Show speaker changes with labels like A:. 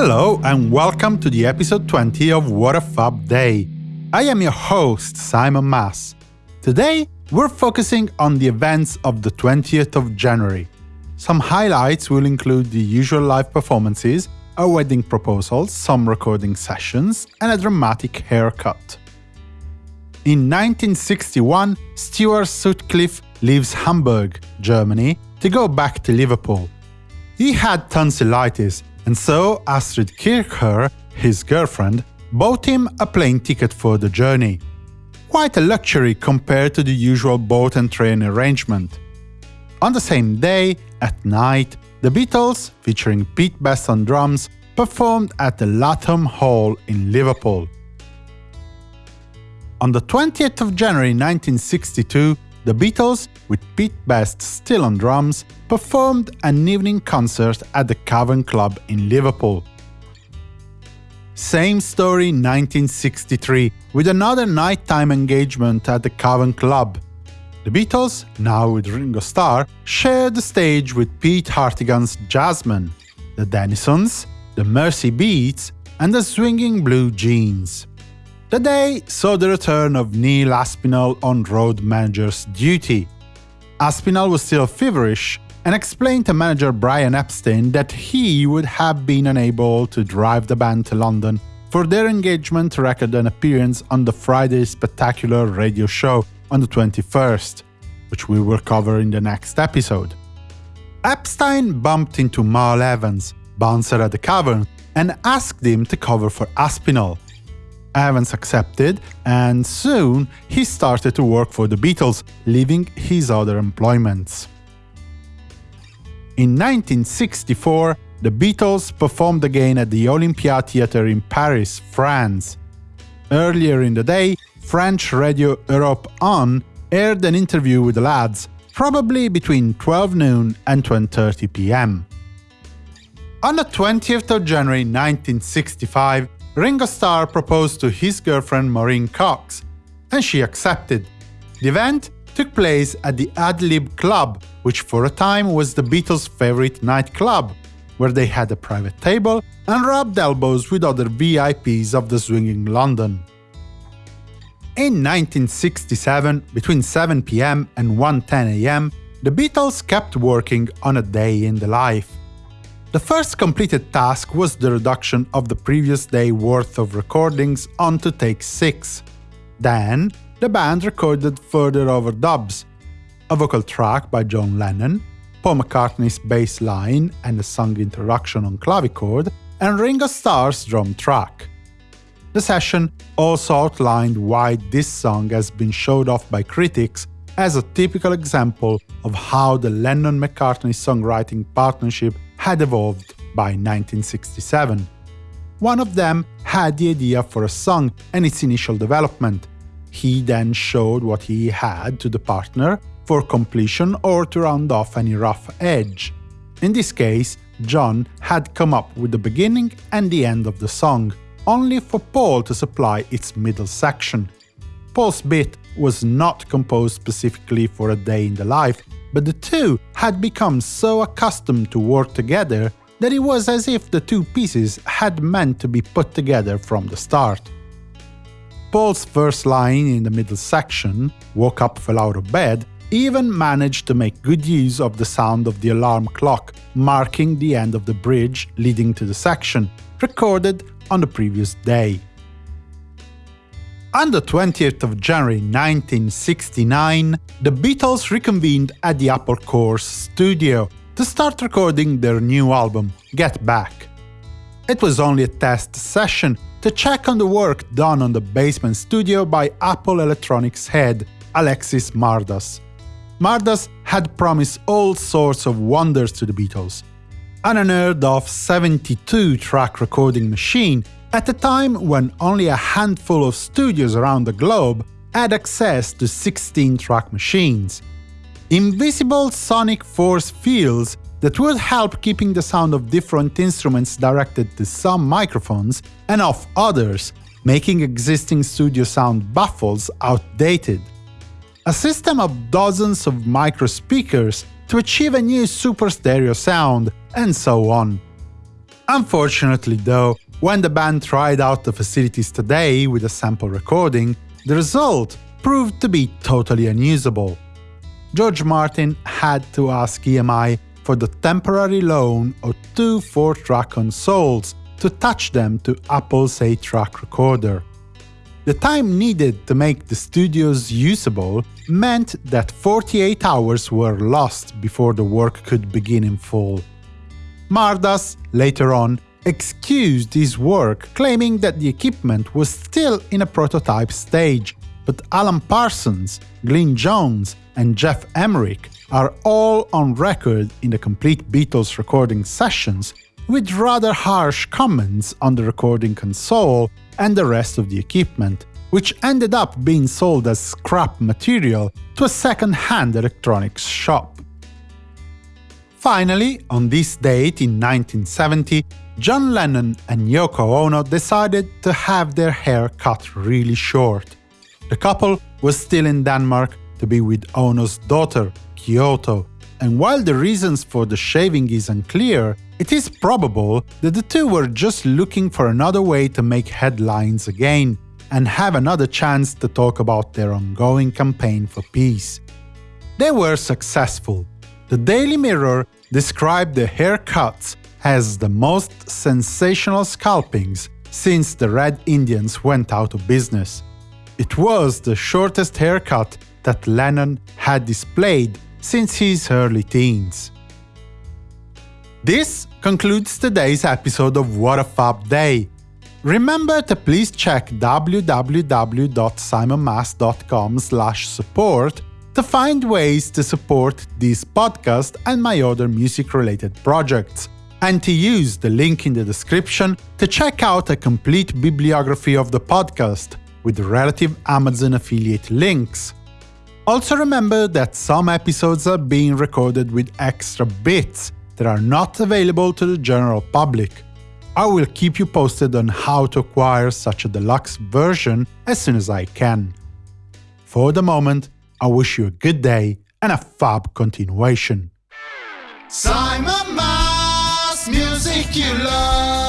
A: Hello and welcome to the episode 20 of What a Fab Day. I am your host, Simon Mas. Today, we're focusing on the events of the 20th of January. Some highlights will include the usual live performances, a wedding proposal, some recording sessions, and a dramatic haircut. In 1961, Stuart Sutcliffe leaves Hamburg, Germany, to go back to Liverpool. He had tonsillitis, and so Astrid Kirchherr, his girlfriend, bought him a plane ticket for the journey. Quite a luxury compared to the usual boat and train arrangement. On the same day, at night, the Beatles, featuring Pete Best on drums, performed at the Lathom Hall in Liverpool. On the 20th of January 1962, the Beatles, with Pete Best still on drums, performed an evening concert at the Cavern Club in Liverpool. Same story 1963, with another nighttime engagement at the Cavern Club. The Beatles, now with Ringo Starr, shared the stage with Pete Hartigan's Jasmine, the Dennisons, the Merseybeats, and the Swinging Blue Jeans. The day saw the return of Neil Aspinall on road manager's duty. Aspinall was still feverish and explained to manager Brian Epstein that he would have been unable to drive the band to London for their engagement record an appearance on the Friday Spectacular radio show on the 21st, which we will cover in the next episode. Epstein bumped into Mal Evans, bouncer at the Cavern, and asked him to cover for Aspinall. Evans accepted, and soon he started to work for the Beatles, leaving his other employments. In 1964, the Beatles performed again at the Olympia Theatre in Paris, France. Earlier in the day, French radio Europe On aired an interview with the lads, probably between 12 noon and 12.30 pm. On the 20th of January 1965, Ringo Starr proposed to his girlfriend Maureen Cox, and she accepted. The event took place at the Adlib Club, which for a time was the Beatles' favorite nightclub, where they had a private table and rubbed elbows with other VIPs of the swinging London. In 1967, between 7 pm and 1.10 am, the Beatles kept working on a day in the life. The first completed task was the reduction of the previous day worth of recordings onto take 6. Then, the band recorded further overdubs, a vocal track by John Lennon, Paul McCartney's bass line and a song introduction on clavichord, and Ringo Starr's drum track. The session also outlined why this song has been showed off by critics as a typical example of how the Lennon-McCartney songwriting partnership had evolved by 1967. One of them had the idea for a song and its initial development. He then showed what he had to the partner for completion or to round off any rough edge. In this case, John had come up with the beginning and the end of the song, only for Paul to supply its middle section. Paul's bit was not composed specifically for a day in the life, but the two had become so accustomed to work together that it was as if the two pieces had meant to be put together from the start. Paul's first line in the middle section, woke up fell out of bed, even managed to make good use of the sound of the alarm clock, marking the end of the bridge leading to the section, recorded on the previous day. On the 20th of January 1969, the Beatles reconvened at the Apple Corps studio to start recording their new album, Get Back. It was only a test session to check on the work done on the basement studio by Apple Electronics head, Alexis Mardas. Mardas had promised all sorts of wonders to the Beatles. An unheard of 72-track recording machine at a time when only a handful of studios around the globe had access to 16-track machines. Invisible sonic force fields that would help keeping the sound of different instruments directed to some microphones and off others, making existing studio sound baffles outdated. A system of dozens of micro speakers to achieve a new super stereo sound, and so on. Unfortunately, though, when the band tried out the facilities today with a sample recording, the result proved to be totally unusable. George Martin had to ask EMI for the temporary loan of two 4-track consoles to touch them to Apple's 8-track recorder. The time needed to make the studios usable meant that 48 hours were lost before the work could begin in full. Mardas, later on, excused his work, claiming that the equipment was still in a prototype stage, but Alan Parsons, Glyn Johns, and Geoff Emerick are all on record in the complete Beatles recording sessions with rather harsh comments on the recording console and the rest of the equipment, which ended up being sold as scrap material to a second-hand electronics shop. Finally, on this date in 1970, John Lennon and Yoko Ono decided to have their hair cut really short. The couple was still in Denmark to be with Ono's daughter, Kyoko, and while the reasons for the shaving is unclear, it is probable that the two were just looking for another way to make headlines again and have another chance to talk about their ongoing campaign for peace. They were successful. The Daily Mirror described the haircuts as the most sensational scalpings since the Red Indians went out of business. It was the shortest haircut that Lennon had displayed since his early teens. This concludes today's episode of What a Fab Day. Remember to please check www.simonmas.com support to find ways to support this podcast and my other music-related projects, and to use the link in the description to check out a complete bibliography of the podcast, with relative Amazon affiliate links. Also remember that some episodes are being recorded with extra bits that are not available to the general public. I will keep you posted on how to acquire such a deluxe version as soon as I can. For the moment, I wish you a good day and a fab continuation. Simon Mas, music you love.